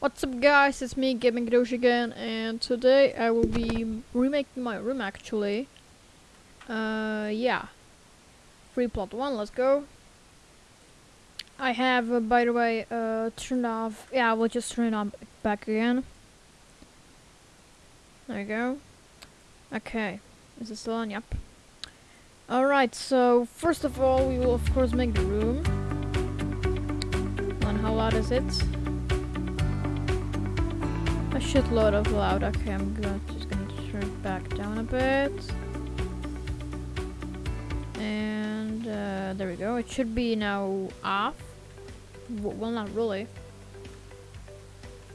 What's up guys, it's me Gaming Doge again and today I will be remaking my room actually. Uh yeah. Free plot 1, let's go. I have uh, by the way uh turned off yeah, we'll just turn it on back again. There you go. Okay. Is it still on? Yep. Alright, so first of all we will of course make the room. And how loud is it? Shitload of loud. Okay, I'm gonna, just gonna turn it back down a bit. And uh, there we go. It should be now off. W well, not really.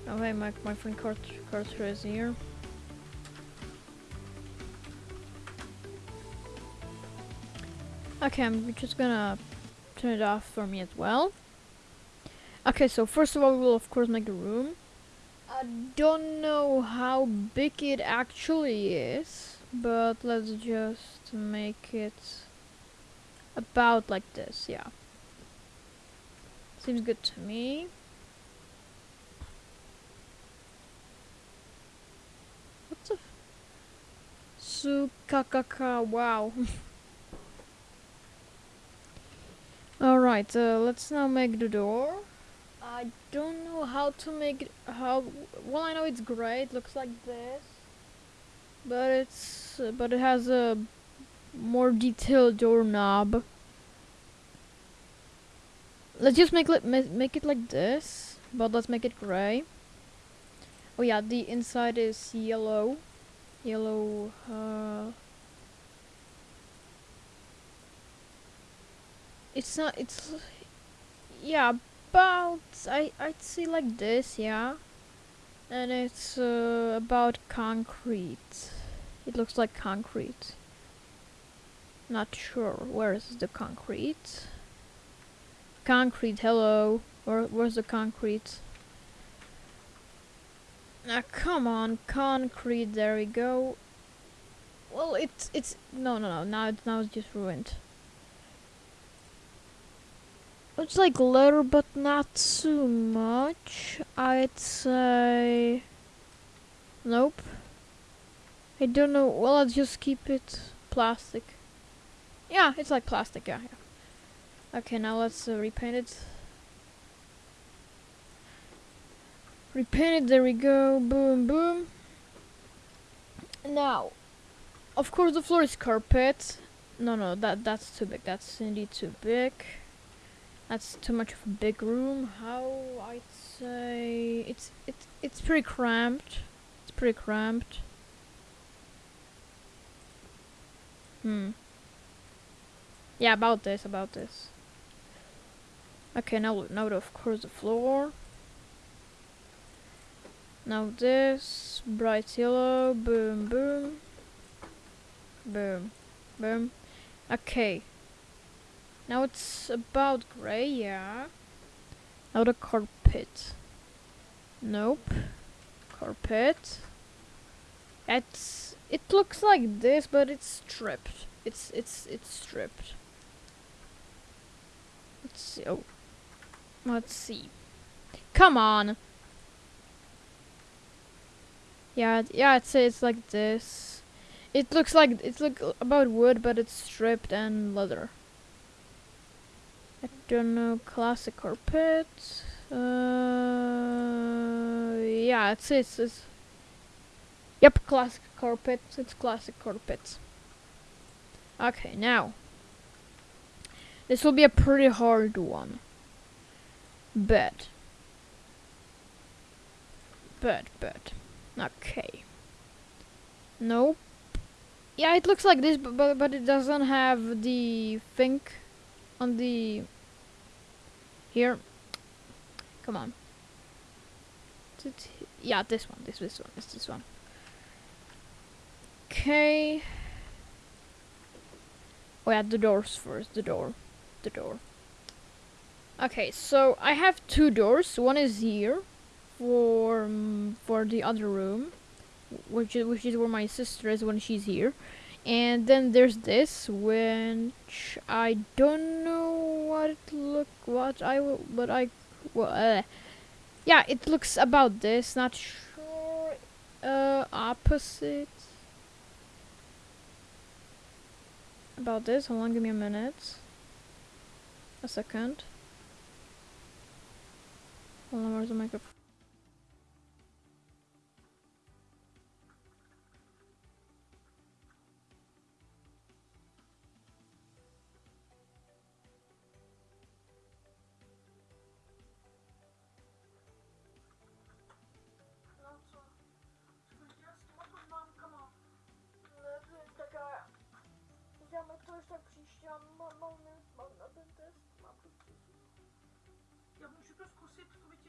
Okay, my, my friend Carter, is here. Okay, I'm just gonna turn it off for me as well. Okay, so first of all, we will of course make the room. I don't know how big it actually is, but let's just make it about like this, yeah. Seems good to me. What the? Sukakaka, wow. Alright, uh, let's now make the door. I don't know how to make it, how, well I know it's gray it looks like this. But it's, but it has a more detailed doorknob. Let's just make it, make it like this, but let's make it gray. Oh yeah, the inside is yellow. Yellow, uh, It's not, it's, yeah, about, I, I'd say like this, yeah. And it's uh, about concrete. It looks like concrete. Not sure, where is the concrete? Concrete, hello. Where, where's the concrete? Now come on, concrete, there we go. Well, it's, it's, no, no, no, now, it's, now it's just ruined. It's like leather, but not too much. I'd say... Nope. I don't know. Well, I'll just keep it plastic. Yeah, it's like plastic, yeah. yeah. Okay, now let's uh, repaint it. Repaint it, there we go. Boom, boom. Now, of course the floor is carpet. No, no, that that's too big. That's indeed too big. That's too much of a big room. How I'd say it's it's it's pretty cramped. It's pretty cramped. Hmm. Yeah, about this, about this. Okay, now now of course the floor. Now this bright yellow, boom, boom, boom, boom. Okay, now it's about grey, yeah. Now the carpet. Nope. Carpet. It's it looks like this, but it's stripped. It's it's it's stripped. Let's see. Oh, let's see. Come on. Yeah, yeah. It's it's like this. It looks like it's like about wood, but it's stripped and leather. Don't know, classic carpet. Uh, yeah, it's, it's, it's Yep, classic carpet. It's classic carpet. Okay, now. This will be a pretty hard one. Bed. Bed, bed. Okay. Nope. Yeah, it looks like this, but, but, but it doesn't have the think on the here. Come on. Yeah, this one. This this one. This this one. Okay. Oh yeah, the doors first. The door. The door. Okay, so I have two doors. One is here for um, for the other room, which is which is where my sister is when she's here. And then there's this, which I don't know it look, what I will, but I, uh, Yeah, it looks about this. Not sure. Uh, opposite. About this. Hold on, give me a minute. A second. Hold on, where's the microphone?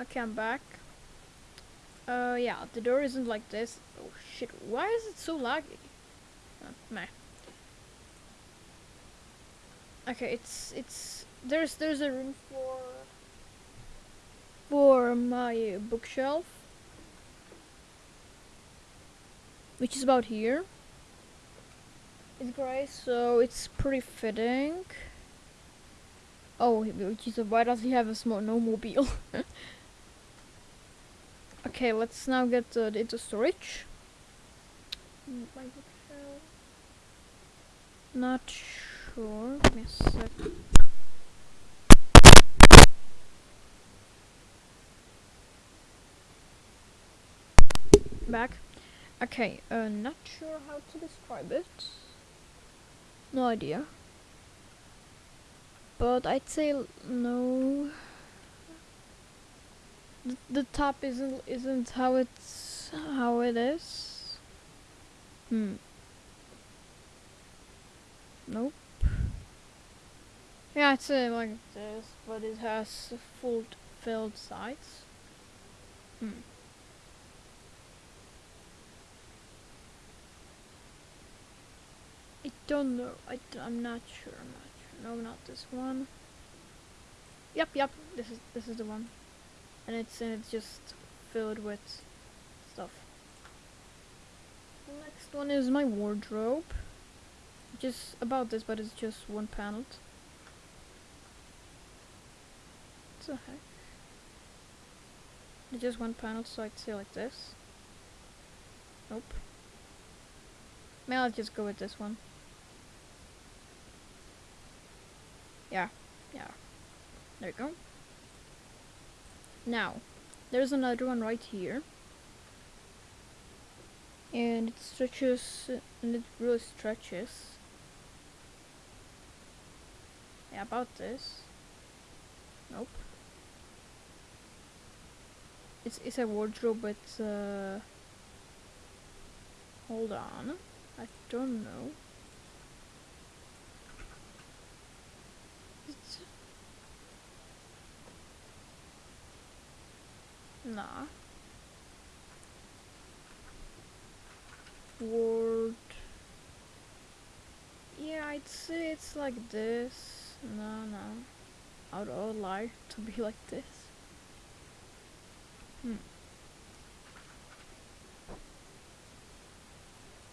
Okay, I'm back. Uh, yeah, the door isn't like this. Oh shit, why is it so laggy? Uh, meh. Okay, it's it's there's there's a room for for my bookshelf, which is about here. It's grey, so it's pretty fitting. Oh, is why does he have a small no mobile? Okay, let's now get uh, data storage. Not sure. Give me a sec. Back. Okay, uh, not sure how to describe it. No idea. But I'd say no the, top isn't isn't how it's how it is. Hmm. Nope. Yeah, it's uh, like this, but it has full filled sides. Hmm. I don't know. I d- I'm not sure. I'm not sure. No, not this one. Yep, yep. This is this is the one and it's and it's just filled with stuff. The next one is my wardrobe. Just about this, but it's just one panel. The heck? It's just one panel, so I'd say like this. Nope. Maybe I'll just go with this one. Yeah, yeah. There you go. Now, there's another one right here. And it stretches, and it really stretches. Yeah, about this. Nope. It's, it's a wardrobe but, uh... Hold on. I don't know. It's Nah. Word. Yeah, I'd say it's like this. No, no. I would, would lie to be like this. Hmm.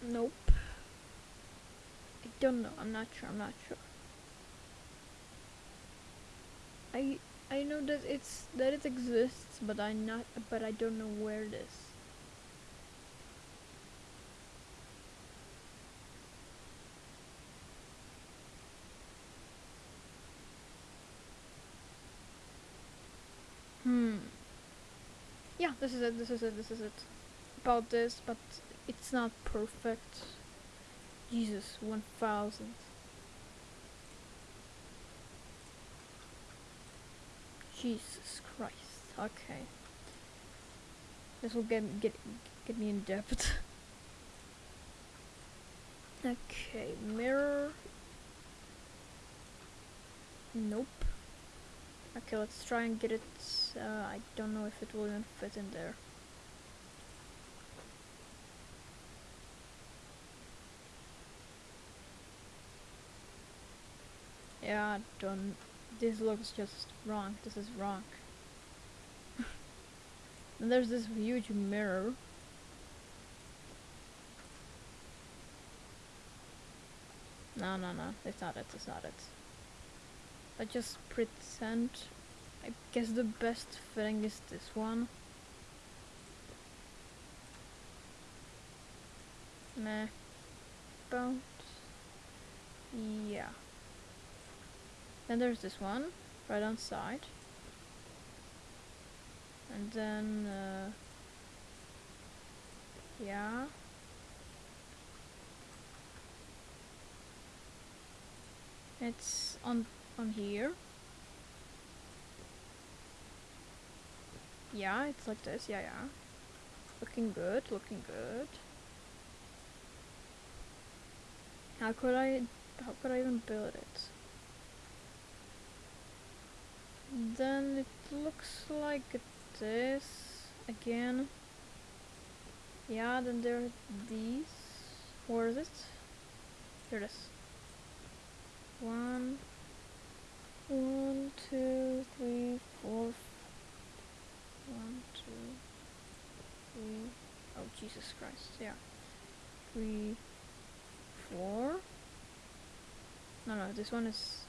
Nope. I don't know. I'm not sure. I'm not sure. I I know that it's that it exists, but I not but I don't know where it is. Hmm. Yeah, this is it, this is it, this is it. About this, but it's not perfect. Jesus, 1000. Jesus Christ. Okay. This will get get get me in debt. okay, mirror. Nope. Okay, let's try and get it. Uh, I don't know if it will even fit in there. Yeah, don't. This looks just wrong. This is wrong. and there's this huge mirror. No, no, no. It's not it. It's not it. I just pretend. I guess the best thing is this one. Meh. Bounce. Yeah. Then there's this one, right on side. And then, uh, yeah. It's on on here. Yeah, it's like this. Yeah, yeah. Looking good. Looking good. How could I? How could I even build it? Then it looks like this again. Yeah, then there are these. Where is it? Here it is. One, one, two, three, four. One, two, three. Oh, Jesus Christ. Yeah. Three, four. No, no, this one is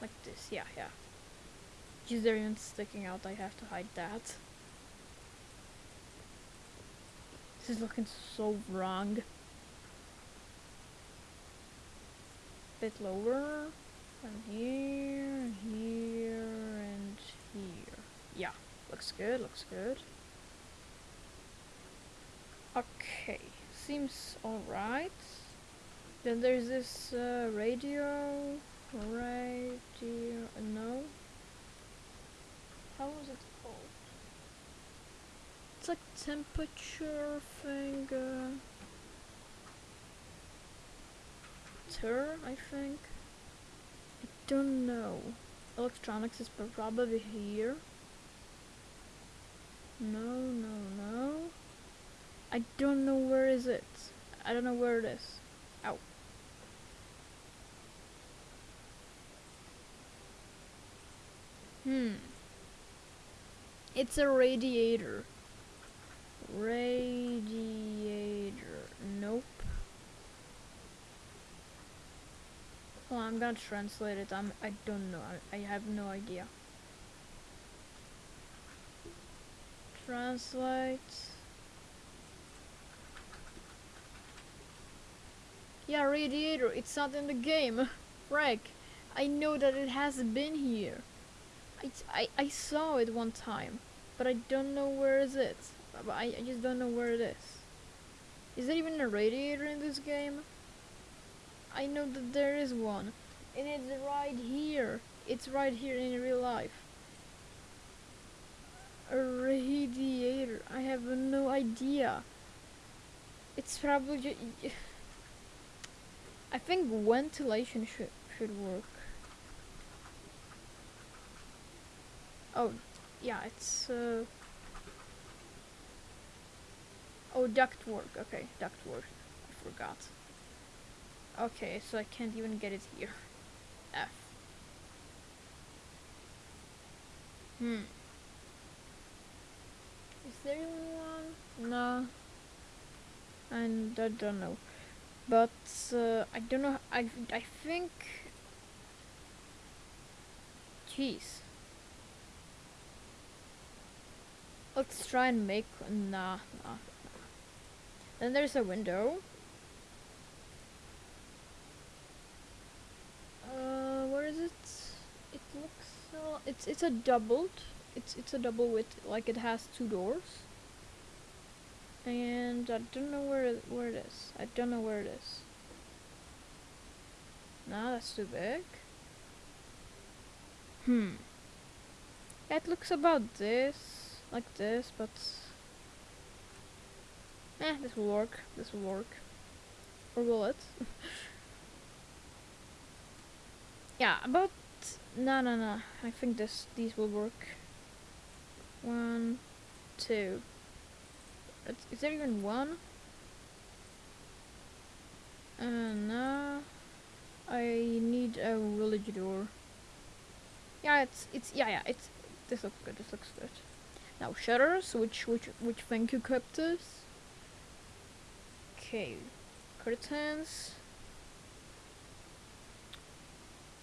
like this. Yeah, yeah. Is there even sticking out? I have to hide that. This is looking so wrong. Bit lower. And here, and here, and here. Yeah, looks good, looks good. Okay, seems alright. Then there's this uh, radio, radio, uh, no. How was it called? It's like temperature thing, uh, ter, I think. I don't know. Electronics is probably here. No, no, no. I don't know where is it. I don't know where it is. Hmm. It's a radiator. Radiator. Nope. Well, I'm gonna translate it. I'm. I don't know. I, I have no idea. Translate. Yeah, radiator. It's not in the game. Frank, I know that it has been here. I, I, saw it one time, but I don't know where is it. I, I just don't know where it is. Is there even a radiator in this game? I know that there is one. And it's right here. It's right here in real life. A radiator. I have no idea. It's probably. I think ventilation should should work. Oh, yeah, it's uh Oh, duct work. Okay, duct work. I forgot. Okay, so I can't even get it here. F. Hmm. Is there even one? No. And I don't know. But uh, I don't know. I I think. Jeez. Let's try and make nah nah. Then there's a window. Uh, where is it? It looks uh, it's it's a doubled. It's it's a double width, like it has two doors. And I don't know where where it is. I don't know where it is. No, that's too big. Hmm. It looks about this, like this, but eh, this will work. This will work. Or will it? Yeah, about no, no, no. I think this these will work. One, two. Is- Is there even one? Uh, no. I need a village door. Yeah, it's it's yeah yeah it's this looks good. This looks good. Now shutters. Which which which thank you Cryptus. Okay, curtains.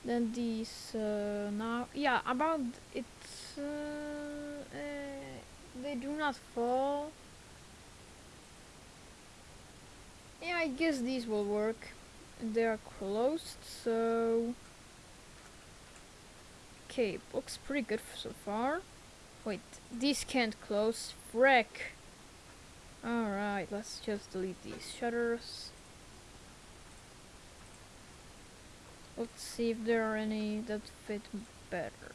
Then these uh, now yeah about it's uh, uh, they do not fall. Yeah, I guess these will work. They are closed, so okay, looks pretty good so far. Wait, these can't close. Frick. Alright, let's just delete these shutters. Let's see if there are any that fit better.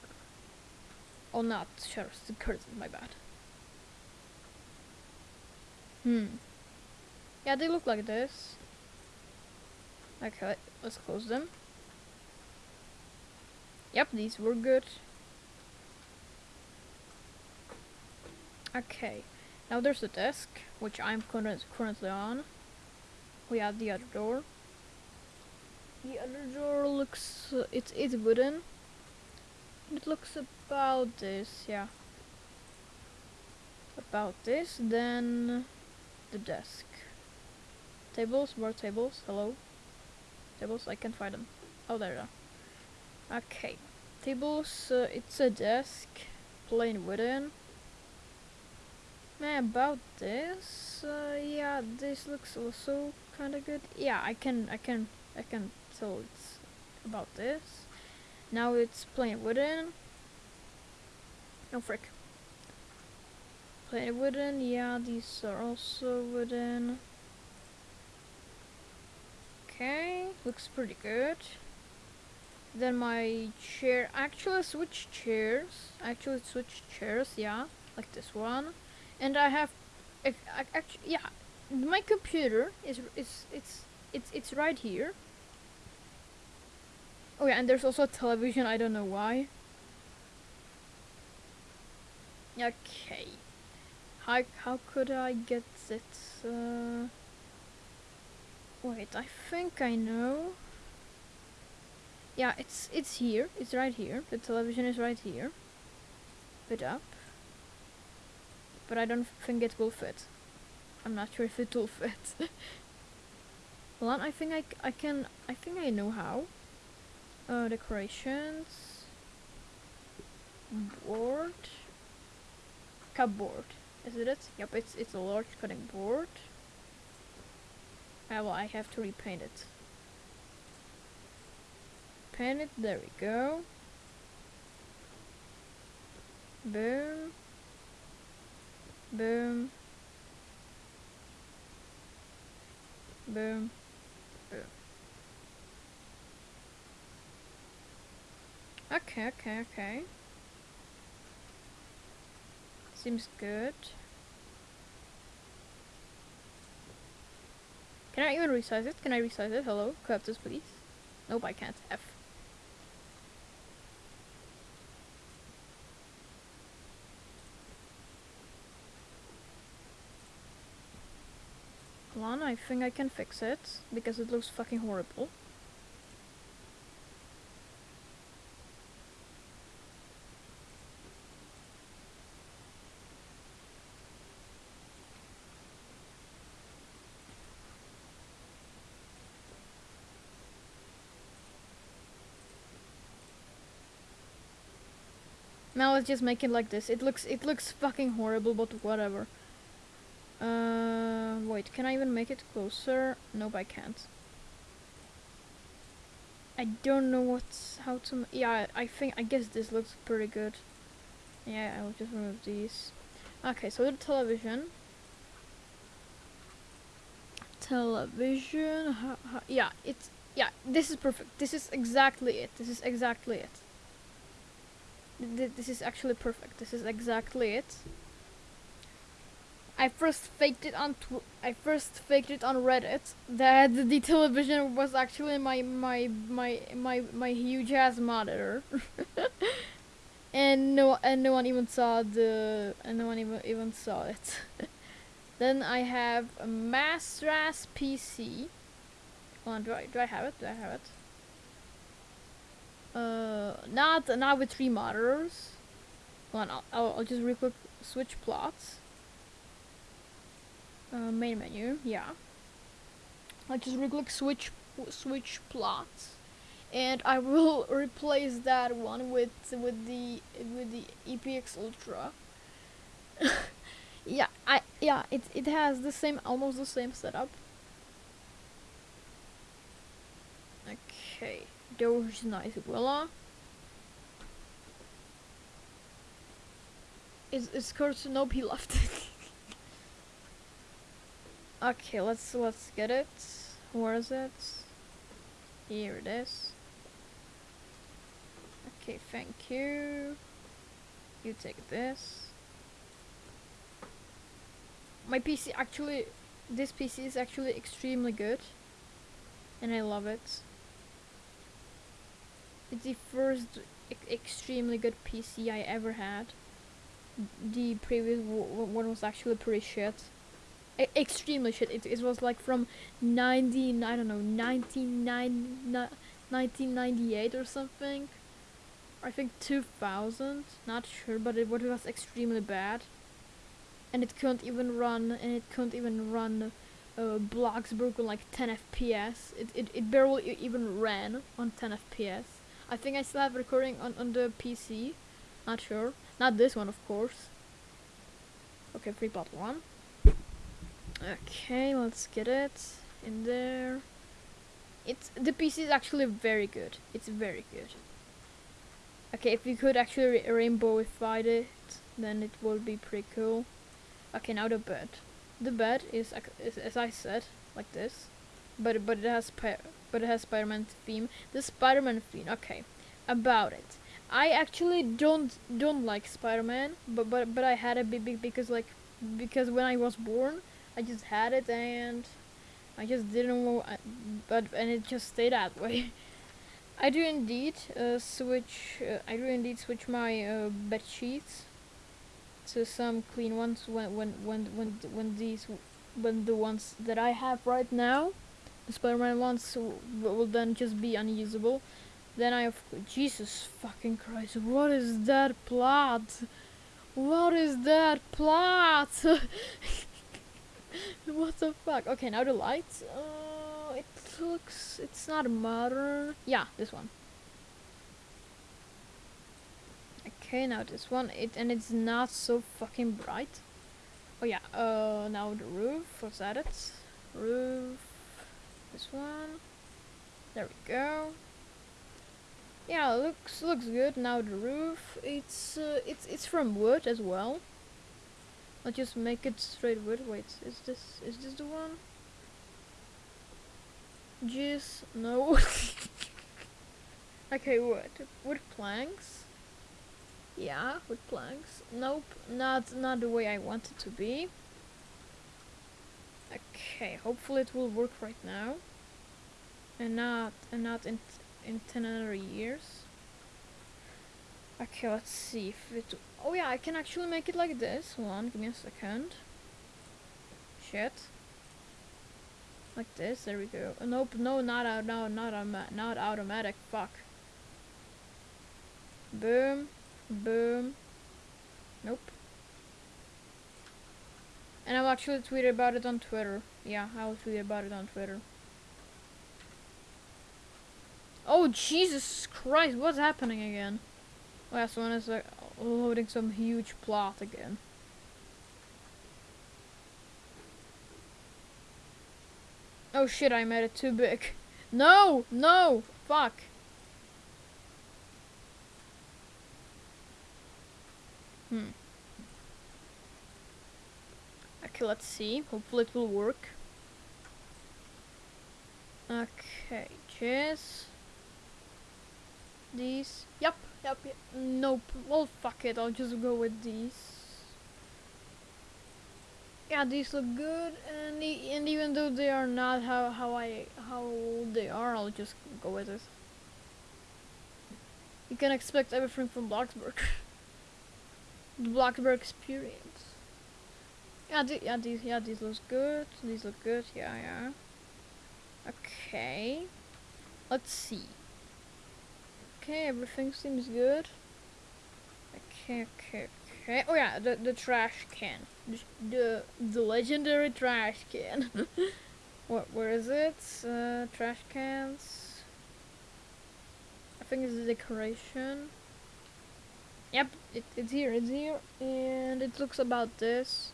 Oh, not shutters, the curtains, my bad. Hmm. Yeah, they look like this. Okay, let's close them. Yep, these were good. Okay, now there's the desk, which I'm current currently on. We have the other door. The other door looks, uh, it's it's wooden. It looks about this, yeah. About this, then the desk. Tables, more tables, hello. Tables, I can't find them. Oh, there they are. Okay. Tables, uh, it's a desk, plain wooden. About this, uh, yeah, this looks also kind of good. Yeah, I can, I can, I can tell it's about this. Now it's plain wooden. No frick. Plain wooden, yeah, these are also wooden. Okay, looks pretty good. Then my chair, actually switch chairs, actually switch chairs, yeah, like this one. And I have, actually, yeah, my computer is is it's it's it's right here. Oh yeah, and there's also a television. I don't know why. Okay. How how could I get it? Uh, wait, I think I know. Yeah, it's it's here. It's right here. The television is right here. Put up. But I don't think it will fit. I'm not sure if it will fit. On, I think I, I can, I think I know how. Uh, decorations. Board. Cupboard. Is it it? Yep, it's, it's a large cutting board. Ah, well, I have to repaint it. Paint it, there we go. Boom. Boom. Boom. Boom. Okay, okay, okay. Seems good. Can I even resize it? Can I resize it? Hello? Grab this, please. Nope, I can't. F. Hold on, I think I can fix it because it looks fucking horrible. Now let's just make it like this. It looks it looks fucking horrible, but whatever. Uh, wait, can I even make it closer? Nope, I can't. I don't know what's how to. Yeah, I think I guess this looks pretty good. Yeah, I will just remove these. Okay, so the television. Television. Ha, ha, yeah, it's yeah. This is perfect. This is exactly it. This is exactly it. Th- this is actually perfect. This is exactly it. I first faked it on I first faked it on Reddit that the television was actually my my my my my huge ass monitor. and no and no one even saw the and no one even even saw it. then I have a Mastras PC. Hold on, do I do I have it? Do I have it? Uh, not not with three monitors. Hold on, I'll, I'll, I'll just real quick switch plots. Uh, main menu, yeah. I'll just real quick switch switch plots, and I will replace that one with with the with the EPX Ultra. yeah, I yeah it it has the same almost the same setup. Okay, those nice voila. Is is Kurt nope he left. okay, let's let's get it. Where is it? Here it is. Okay, thank you. You take this. My PC actually, this PC is actually extremely good, and I love it. It's the first e- extremely good PC I ever had. The previous one was actually pretty shit. Extremely shit. It, it was like from 19, I don't know, 1999 1998 or something. I think 2000, not sure, but it, was extremely bad. And it couldn't even run, and it couldn't even run uh, Bloxburg like 10 FPS. It, it, it barely even ran on 10 FPS. I think I still have recording on, on the PC. Not sure. Not this one, of course. Okay, free plot one. Okay, let's get it in there. It's the PC is actually very good. It's very good. Okay, if we could actually rainbowify it, then it would be pretty cool. Okay, now the bed. The bed is, is as I said, like this, but but it has but it has Spider-Man theme. The Spider-Man theme. Okay, about it. I actually don't don't like Spider-Man, but but but I had a be- because like because when I was born, I just had it and I just didn't know, but and it just stayed that way. I do indeed uh, switch. Uh, I do indeed switch my uh, bed sheets to some clean ones when when when when when these when the ones that I have right now, the Spider-Man ones will then just be unusable. Then I have Jesus fucking Christ! What is that plot? What is that plot? what the fuck? Okay, now the lights. Uh, it looks. It's not modern. Yeah, this one. Okay, now this one. It and it's not so fucking bright. Oh yeah. Uh, now the roof. What's that? It roof. This one. There we go. Yeah, looks looks good. Now the roof. It's uh, it's it's from wood as well. I'll just make it straight wood. Wait, is this is this the one? Jeez no. okay, wood. Wood planks. Yeah, wood planks. Nope, not not the way I want it to be. Okay, hopefully it will work right now. And not and not in in ten other years. Okay, let's see if it. Oh yeah, I can actually make it like this. Hold on, give me a second. Shit. Like this. There we go. Uh, nope. No, not out. No, not Not automatic. Fuck. Boom. Boom. Nope. And I'll actually tweet about it on Twitter. Yeah, I'll tweet about it on Twitter. Oh Jesus Christ! What's happening again? Last one is like loading some huge plot again. Oh shit, I made it too big. No! No! Fuck. Hmm. Okay, let's see. Hopefully it will work. Okay, cheers. These. Yep, yep, yep. Nope. Well, fuck it. I'll just go with these. Yeah, these look good, and and even though they are not how how I how they are, I'll just go with it. You can expect everything from Bloxburg. the Bloxburg experience. Yeah, the, yeah, these yeah these look good. These look good. Yeah, yeah. Okay. Let's see. Okay, everything seems good. Okay, okay, okay. Oh yeah, the the trash can, the the, legendary trash can. what? Where is it? Uh, trash cans. I think it's the decoration. Yep, it, it's here. It's here, and it looks about this.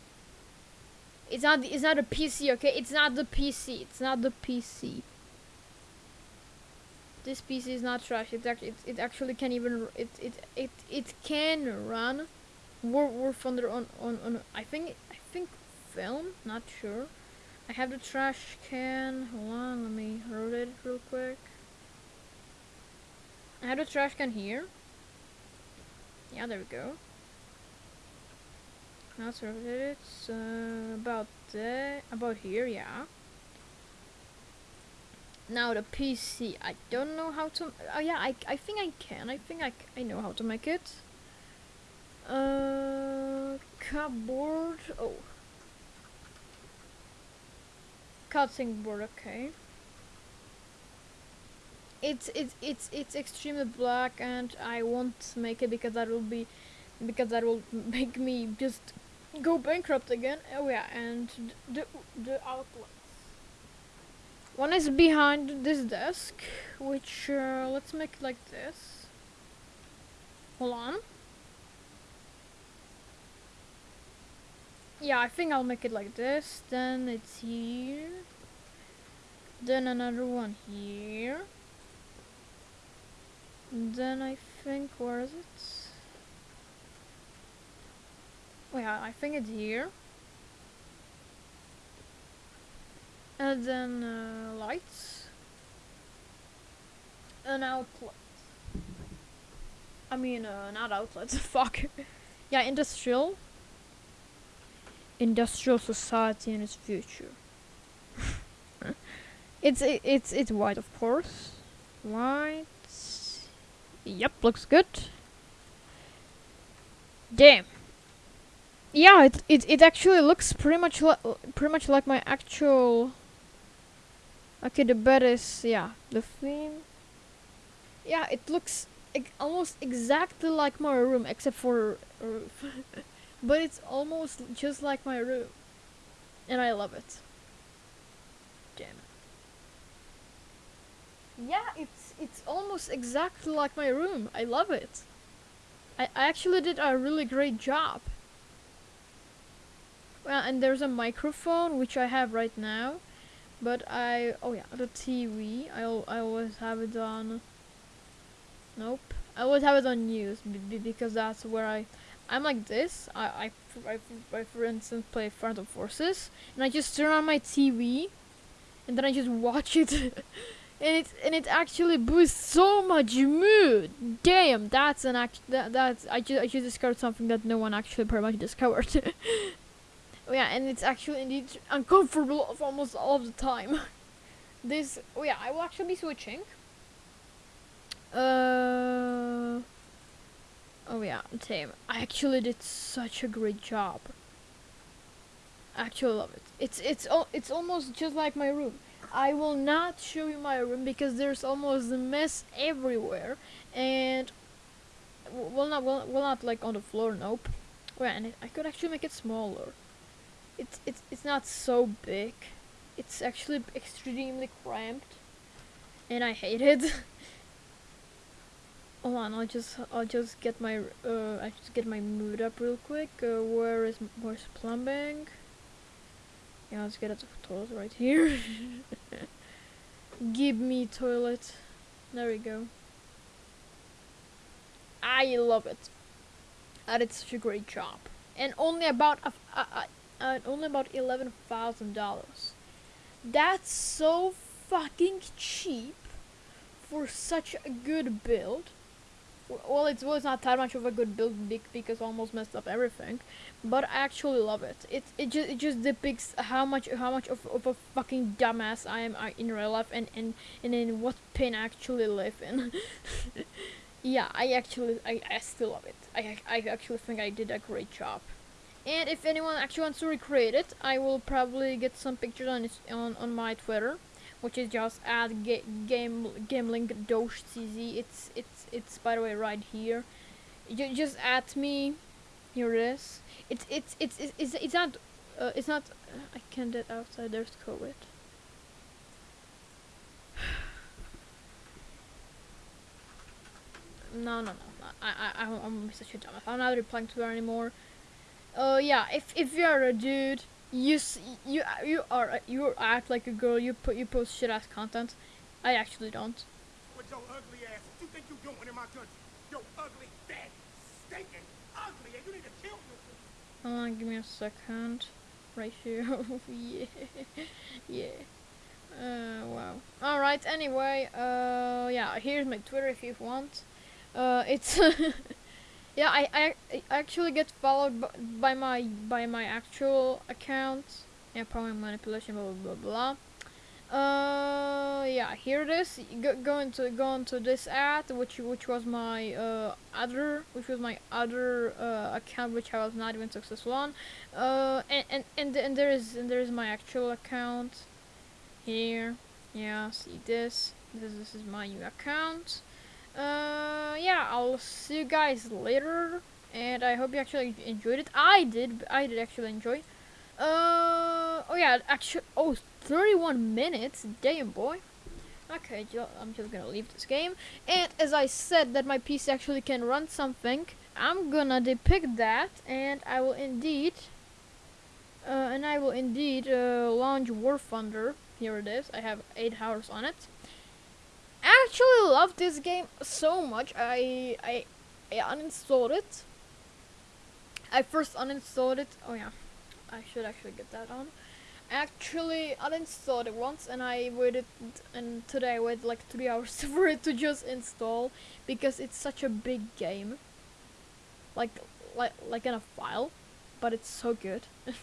It's not. It's not a PC. Okay, it's not the PC. It's not the PC this PC is not trash. It actually it, it actually can even it it it it can run War War Thunder on on on I think I think film. Not sure. I have the trash can. Hold on, let me rotate it real quick. I have the trash can here. Yeah, there we go. Now let's rotate it. Uh, about there, about here, yeah. Now the PC, I don't know how to. Oh yeah, I I think I can. I think I, I know how to make it. Uh, cupboard. Oh, cutting board. Okay. It's it's it's it's extremely black, and I won't make it because that will be because that will make me just go bankrupt again. Oh yeah, and the the outlets. One is behind this desk, which uh, let's make it like this. Hold on. Yeah, I think I'll make it like this. Then it's here. Then another one here. And then I think where is it? Oh yeah, I think it's here. And then uh, lights. An outlet. I mean, uh, not outlets. Fuck. yeah, industrial. Industrial society in its future. it's it, it's it's white, of course. White. Yep, looks good. Damn. Yeah, it it it actually looks pretty much pretty much like my actual. Okay, the bed is yeah the theme. Yeah, it looks almost exactly like my room except for roof, but it's almost just like my room, and I love it. Damn. Yeah, it's it's almost exactly like my room. I love it. I, I actually did a really great job. Well, and there's a microphone which I have right now, but I oh yeah the TV I I always have it on. Nope, I always have it on news because that's where I I'm like this. I, I, I, I for instance play Front of Forces and I just turn on my TV, and then I just watch it. And it and it actually boosts so much mood. Damn, that's an act. That, that's I just I just discovered something that no one actually pretty much discovered. Oh yeah, and it's actually indeed uncomfortable of almost all of the time. this, oh yeah, I will actually be switching. Uh, oh yeah, same. I actually did such a great job. I actually love it. It's it's it's almost just like my room. I will not show you my room because there's almost a mess everywhere, and well not well, well not like on the floor. Nope. Well, and I could actually make it smaller it's it's it's not so big. It's actually extremely cramped, and I hate it. Hold on, I'll just I'll just get my uh I just get my mood up real quick. Uh, where is where's plumbing? Yeah, let's get at the toilet right here. Give me toilet. There we go. I love it. I did such a great job, and only about a, a, a uh, only about eleven thousand dollars. That's so fucking cheap for such a good build. well, it's was not that much of a good build bec- because almost messed up everything, but I actually love it. It it just it just depicts how much how much of, of a fucking dumbass I am uh, in real life and and and in what pain I actually live in. yeah, I actually I, I still love it. I I actually think I did a great job. And if anyone actually wants to recreate it, I will probably get some pictures on on on my Twitter, which is just at ga- game gamelink dosh cz. It's it's it's by the way right here. You just at me. Here it is. It's it's it's it's it's, it's not uh, it's not. Uh, I can't get outside. There's COVID. No, no, no. no. I, I, I'm such a dumbass. I'm not replying to her anymore. Uh, yeah. If if you're a dude, you you you are you act like a girl. You put you post shit ass content. I actually don't. With your ugly ass, what you think you doing in my country? Yo, ugly, fat, stinking, ugly, and you need to kill yourself. Hold on, give me a second. Right here. yeah. yeah. Uh, wow. Alright, anyway, uh, yeah, here's my Twitter if you want. Uh, it's, yeah, I, I, I actually get followed by my, by my actual account. Yeah, probably manipulation, blah, blah, blah, blah. Uh, yeah, here it is. Go, go into, go into this ad, which, which was my, uh, other, which was my other, uh, account, which I was not even successful on. Uh, and, and, and, and there is, and there is my actual account here yeah see this this, this is my new account uh yeah i'll see you guys later and i hope you actually enjoyed it i did i did actually enjoy uh oh yeah actually oh 31 minutes damn boy okay i'm just gonna leave this game and as i said that my pc actually can run something i'm gonna depict that and i will indeed uh, and I will indeed uh, launch War Thunder. Here it is. I have eight hours on it. I actually love this game so much. I I I uninstalled it. I first uninstalled it. Oh yeah, I should actually get that on. Actually, uninstalled it once, and I waited, and today I waited like three hours for it to just install because it's such a big game. Like like like in a file, but it's so good.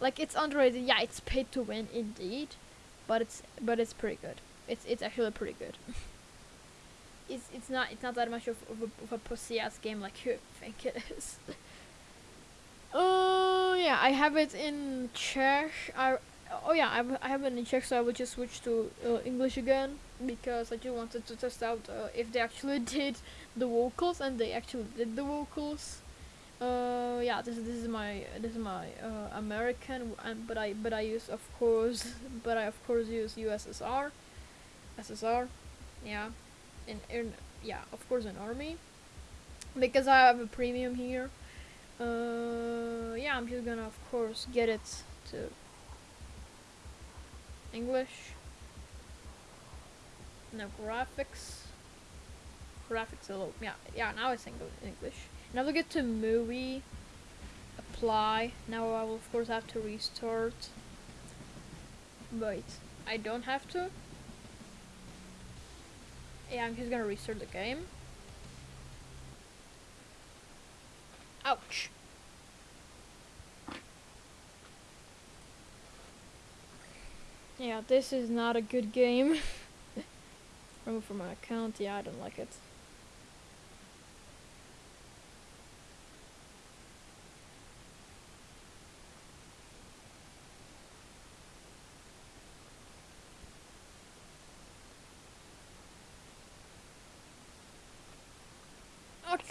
like it's underrated. Yeah, it's paid to win indeed, but it's but it's pretty good. It's it's actually pretty good. it's it's not it's not that much of, of, a, of a pussy ass game like you think it is. Oh yeah, I have it in Czech. I oh yeah, I have, I have it in Czech, so I will just switch to uh, English again because I just wanted to test out uh, if they actually did the vocals, and they actually did the vocals. Uh, yeah, this this is my this is my uh, American, and but I but I use of course, but I of course use USSR, SSR, yeah, in in yeah of course an army, because I have a premium here. Uh, yeah, I'm just gonna of course get it to English. No graphics. Graphics a little yeah yeah now it's Eng- English. Now we get to movie, apply. Now I will of course have to restart. Wait, I don't have to? Yeah, I'm just gonna restart the game. Ouch. Yeah, this is not a good game. Remove from my account, yeah, I don't like it.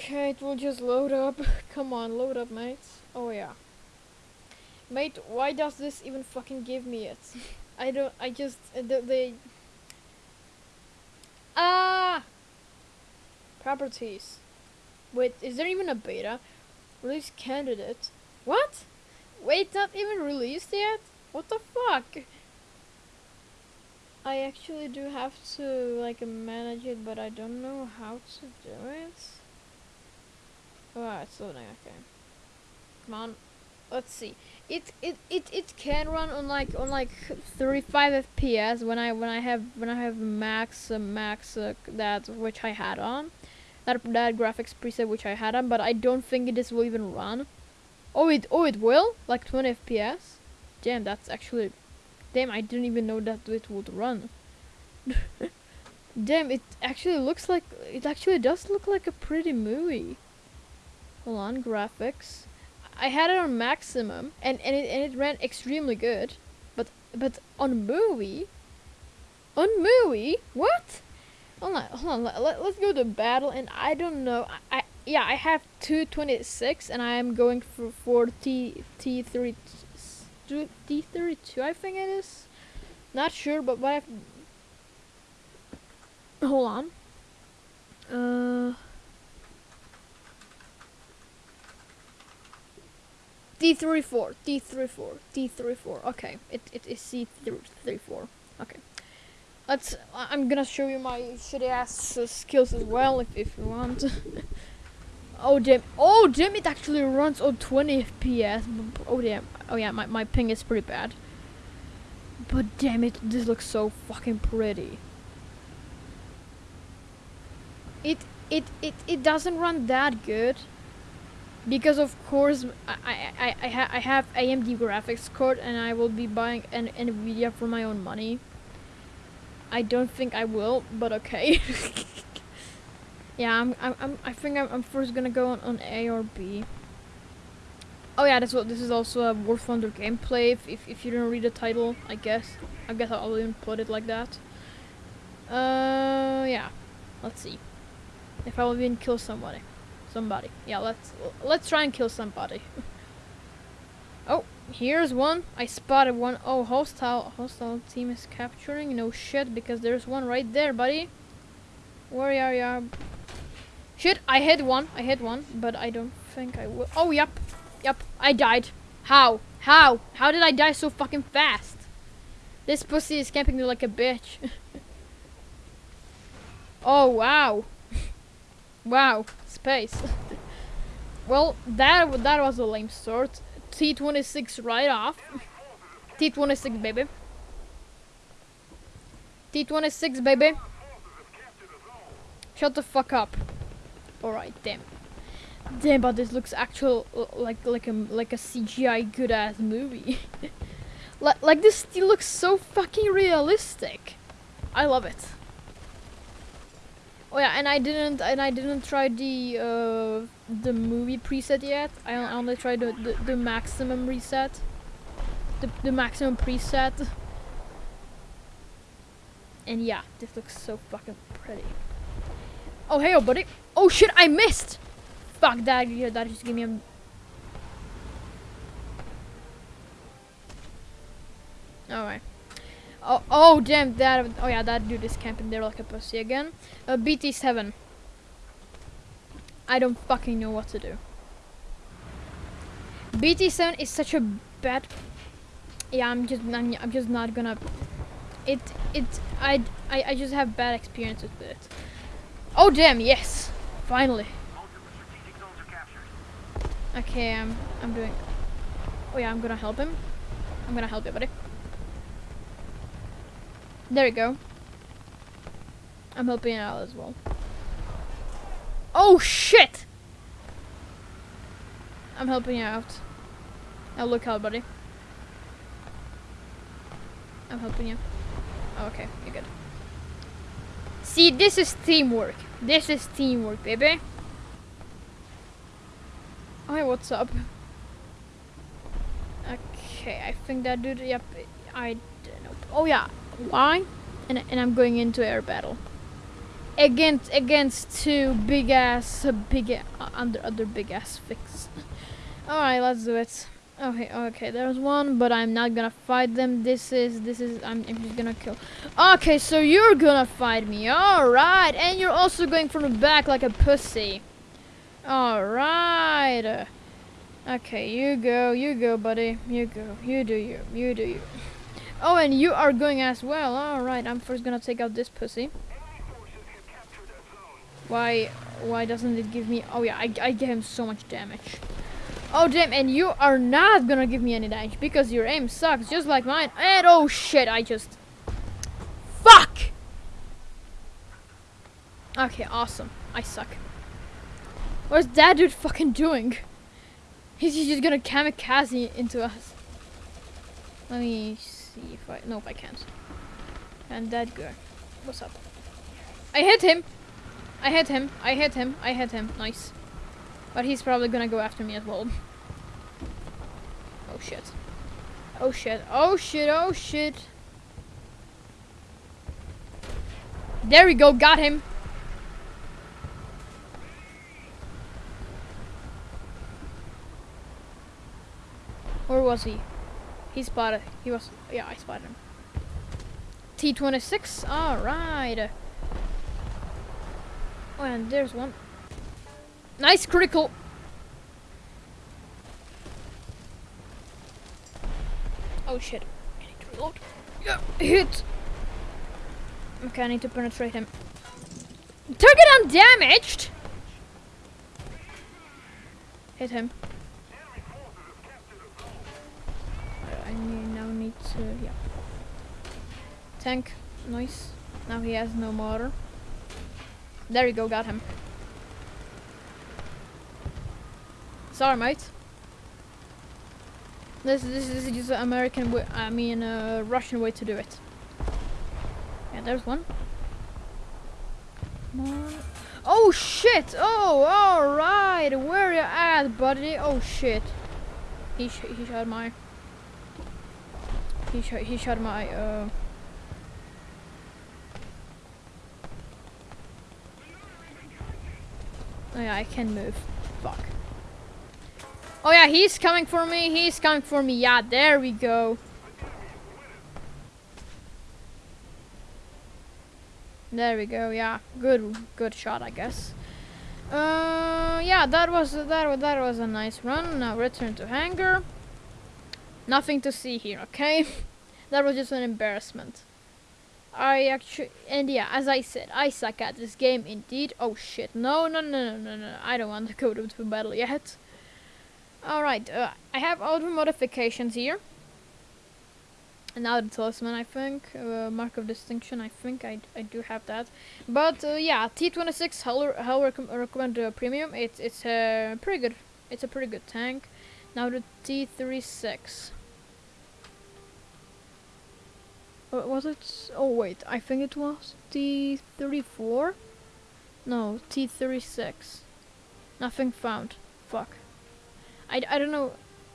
Okay, it will just load up. Come on, load up, mates. Oh yeah. Mate, why does this even fucking give me it? I don't, I just, uh, the, they... Ah! Properties. Wait, is there even a beta? Release candidate. What? Wait, not even released yet? What the fuck? I actually do have to, like, manage it, but I don't know how to do it. Oh, it's loading. Okay. Come on. Let's see. It it it it can run on like on like 35 FPS when I when I have when I have max uh, max uh, that which I had on. that that graphics preset which I had on, but I don't think this will even run. Oh it oh it will like 20 FPS. Damn, that's actually damn. I didn't even know that it would run. damn, it actually looks like it actually does look like a pretty movie. Hold on, graphics. I had it on maximum and and it and it ran extremely good, but but on movie. On movie, what? Hold on, hold on. Let, let, us go to battle, and I don't know. I, I yeah, I have 226, and I am going for for T T three T thirty two. I think it is. Not sure, but what I've hold on. Uh. D34, D34, D34. Okay, it, it is C34. Okay. Let's. I'm gonna show you my shitty ass uh, skills as well if, if you want. oh damn! Oh damn! It actually runs on 20 FPS. Oh damn! Oh yeah, my my ping is pretty bad. But damn it, this looks so fucking pretty. It it it it doesn't run that good. Because of course I I I, ha I have AMD graphics card and I will be buying an Nvidia for my own money. I don't think I will, but okay. yeah, I'm, I'm, I'm, I think I'm, I'm first gonna go on, on A or B. Oh yeah, that's what. This is also a War Thunder gameplay. If, if, if you didn't read the title, I guess. I guess I'll even put it like that. Uh, yeah. Let's see. If I will even kill somebody, somebody. Yeah, let's let's try and kill somebody. oh, Here's one. I spotted one. Oh, hostile hostile team is capturing. No shit, because there's one right there, buddy. Where are you? Shit, I hit one. I hit one, but I don't think I will. Oh, yep. Yep, I died. How? How? How did I die so fucking fast? This pussy is camping me like a bitch. oh, wow. wow. Space. well, that that was a lame start. T26 right off. T26, baby. T26, baby. Shut the fuck up. Alright, damn. Damn, but this looks actual like like a like a CGI good ass movie. like like this still looks so fucking realistic. I love it. Oh yeah, and I didn't and I didn't try the uh, the movie preset yet. I only tried the, the, the maximum reset. The the maximum preset. And yeah, this looks so fucking pretty. Oh hey, oh buddy. Oh shit, I missed. Fuck that. Yeah, that just gave me a. All right. Oh, oh, damn, that, oh yeah, that dude is camping there like a pussy again. Uh, BT7. I don't fucking know what to do. BT7 is such a bad... Yeah, I'm just, I'm, I'm just not gonna... It, it, I, I, I just have bad experiences with it. Oh damn, yes! Finally. Okay, I'm, I'm doing... Oh yeah, I'm gonna help him. I'm gonna help you, buddy. There we go. I'm helping out as well. Oh shit! I'm helping you out. Now look out, buddy. I'm helping you. Oh, okay, you're good. See, this is teamwork. This is teamwork, baby. Hi, what's up? Okay, I think that dude, yep, I. Oh yeah, why? And, and I'm going into air battle. Against against two big ass big uh, under other big ass fix. Alright, let's do it. Okay, okay, there's one, but I'm not gonna fight them. This is this is I'm, I'm just gonna kill. Okay, so you're gonna fight me. Alright, and you're also going from the back like a pussy. Alright. Okay, you go, you go, buddy. You go. You do you. You do you. Oh, and you are going as well. Alright, I'm first gonna take out this pussy. Why why doesn't it give me... Oh yeah, I, I give him so much damage. Oh damn, and you are not gonna give me any damage because your aim sucks just like mine. And oh shit, I just... Fuck! Okay, awesome. I suck. What's that dude fucking doing? He's just gonna kamikaze into us. Let me see if I. Nope, I can't. And that guy. What's up? I hit him! I hit him. I hit him. I hit him. Nice. But he's probably gonna go after me as well. Oh shit. Oh shit. Oh shit. Oh shit. There we go. Got him. Where was he? He spotted. He was. Yeah, I spotted him. T26. Alright. Oh, and there's one. Nice critical. Oh shit. I need to reload. Yeah, hit. Okay, I need to penetrate him. Target undamaged! Hit him. Tank, nice. Now he has no motor. There you go, got him. Sorry, mate. This this is just an American way. I mean, uh, Russian way to do it. Yeah, there's one. Come on. Oh shit! Oh, all right. Where you at, buddy? Oh shit. He sh he shot my. He shot he shot my uh. Oh yeah, I can move. Fuck. Oh yeah, he's coming for me. He's coming for me. Yeah, there we go. There we go. Yeah, good, good shot, I guess. Uh, yeah, that was that that was a nice run. Now return to hangar. Nothing to see here. Okay, that was just an embarrassment. I actually, and yeah, as I said, I suck at this game indeed. Oh shit, no, no, no, no, no, no, I don't want to go to the battle yet. Alright, uh, I have all the modifications here. And now the talisman, I think, uh, mark of distinction, I think I, I do have that. But uh, yeah, T26 how, how recom recommend uh, premium. It's it's a pretty good. It's a pretty good tank. Now the T36. Uh, was it? Oh wait, I think it was T34. No, T36. Nothing found. Fuck. I, I don't know.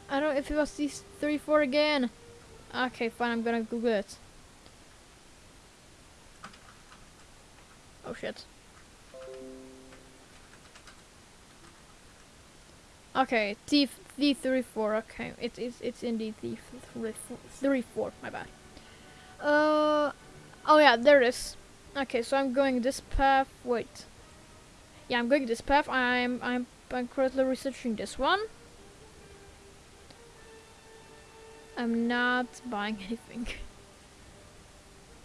I don't know if it was T34 again. Okay, fine. I'm gonna Google it. Oh shit. Okay, T T34. Okay, it is it's indeed T34. My bad. Uh, oh yeah, there it is. Okay, so I'm going this path. Wait. Yeah, I'm going this path. I'm I'm I'm currently researching this one. I'm not buying anything.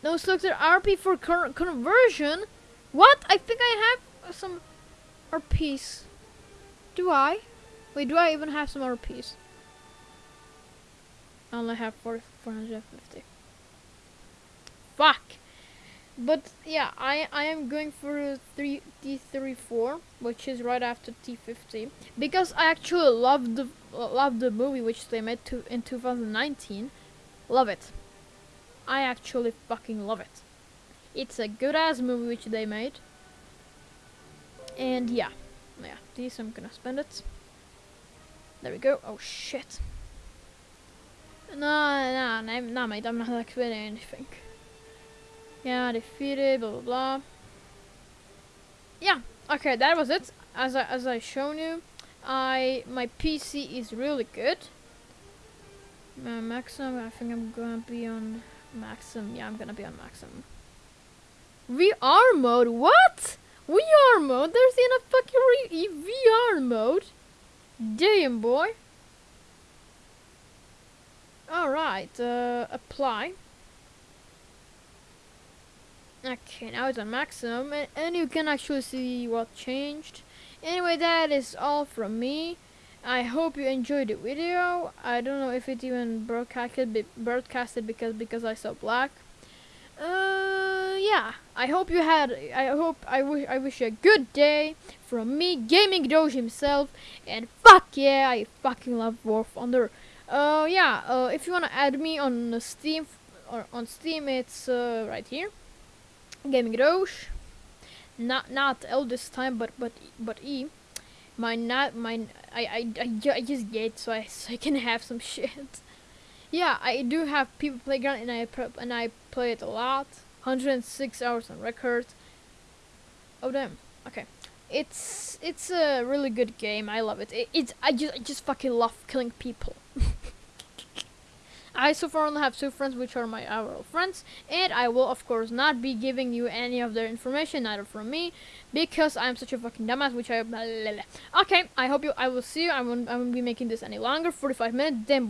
No selected RP for con conversion. What? I think I have some RPs. Do I? Wait, do I even have some RPs? I only have 4, 450. Fuck! But yeah, I I am going for three T34, which is right after T50, because I actually love the love the movie which they made to in 2019. Love it. I actually fucking love it. It's a good ass movie which they made. And yeah, yeah, these I'm gonna spend it. There we go. Oh shit. No, no, no, no, mate. I'm not expecting anything. Yeah, defeated, blah blah blah. Yeah, okay, that was it. As I as I shown you, I my PC is really good. Uh, maximum, I think I'm gonna be on maximum. Yeah, I'm gonna be on maximum. VR mode? What? VR mode? There's in a fucking VR mode. Damn boy. Alright, uh, apply. Okay, now it's on maximum, and, and you can actually see what changed. Anyway, that is all from me. I hope you enjoyed the video. I don't know if it even broadcasted, broadcasted because because I saw black. Uh, yeah. I hope you had. I hope I wish. I wish you a good day from me, Gaming Doge himself, and fuck yeah, I fucking love War Thunder. Uh, yeah. Uh, if you wanna add me on Steam or on Steam, it's uh, right here. Gaming Doge. Not not L this time, but but but E. My not my I I I, I just get so I so I can have some shit. Yeah, I do have People Playground and I pro- and I play it a lot. 106 hours on record. Oh damn. Okay. It's it's a really good game. I love it. it it's I just I just fucking love killing people. I so far only have two friends, which are my IRL friends, and I will of course not be giving you any of their information, neither from me, because I'm such a fucking dumbass. Which I blah, blah, blah. okay. I hope you. I will see you. I won't. I won't be making this any longer. 45 minutes. Then.